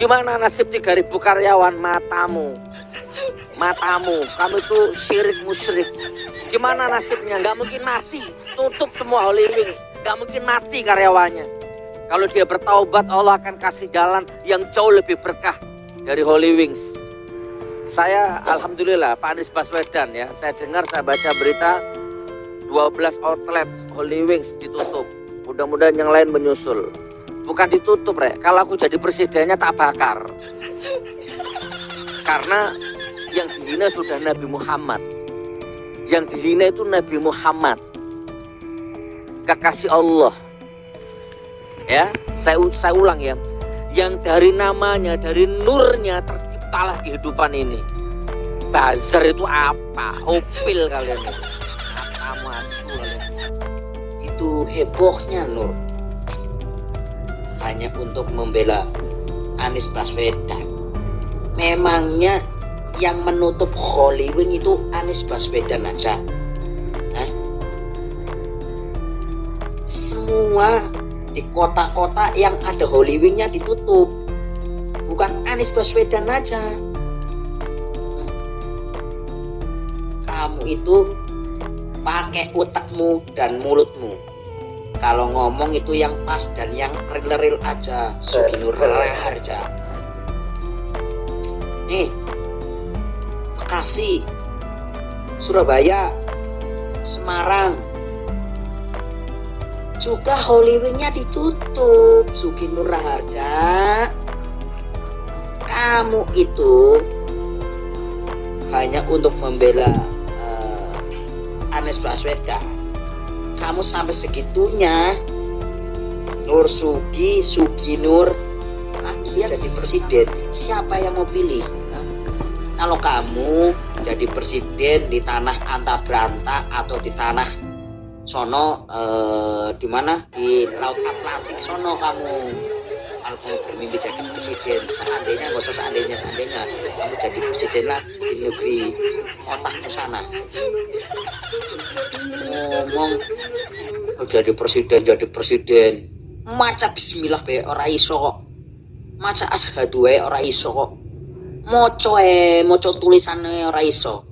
Gimana nasib 3000 karyawan matamu? Matamu, kamu itu syirik musyrik. Gimana nasibnya? Nggak mungkin mati. Tutup semua Holy Wings. Nggak mungkin mati karyawannya. Kalau dia bertaubat, Allah akan kasih jalan yang jauh lebih berkah dari Holy Wings. Saya Alhamdulillah Pak Anies Baswedan ya, saya dengar saya baca berita 12 outlet Holy Wings ditutup. Mudah-mudahan yang lain menyusul. Bukan ditutup, Rek. Kalau aku jadi presidennya tak bakar. Karena yang dihina sudah Nabi Muhammad. Yang dihina itu Nabi Muhammad. Kekasih Allah. Ya, saya saya ulang ya. Yang dari namanya, dari nurnya terciptalah kehidupan ini. Bazar itu apa? Hopil kalian. Kamu asu kalian. itu hebohnya Nur hanya untuk membela Anies Baswedan. Memangnya yang menutup Hollywood itu Anies Baswedan aja? Hah? semua di kota-kota yang ada Hollywoodnya ditutup. Bukan Anies Baswedan aja. Kamu itu pakai otakmu dan mulutmu kalau ngomong itu yang pas dan yang real-real aja. Suginur Harja nih Bekasi Surabaya Semarang. Juga Hollywoodnya ditutup Suginur Harja kamu itu hanya untuk membela eh, Anies Baswedan kamu sampai segitunya. Nur Sugi Sugi Nur. Lagi jadi presiden siapa yang mau pilih? Hah? kalau kamu jadi presiden di tanah anta beranta atau di tanah sono eh, di mana? Di laut Atlantik sono kamu kamu bermimpi jadi presiden. Seandainya nggak usah seandainya seandainya. Kamu jadi presiden lah di negeri otakmu sana. Ngomong jadi presiden jadi presiden. Maca bismillah be ora iso maca ashadu wae ora iso kok. Moco e moco tulisannya ora iso.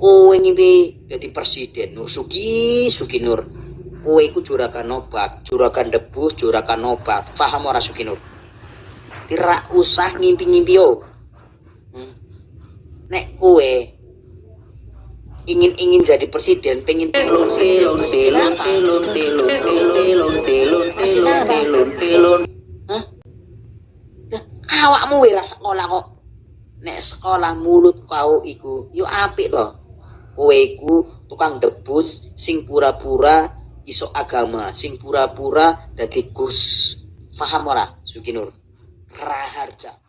Kowe ngimpi jadi presiden. Nur Sugi Sugi Nur kowe iku juragan obat juragan debu juragan obat. Paham ora Sugi Nur tidak usah ngimpi-ngimpi yo. Hmm. nek kowe ingin-ingin jadi presiden pengen telun, telun, telun, telun, telun, telun, telun, telun. Lah, awakmu wira sekolah kok. Nek sekolah mulut kau iku yo apik kowe iku tukang debus sing pura-pura iso agama sing pura-pura dadi gus. Paham ora Suginur? Raharja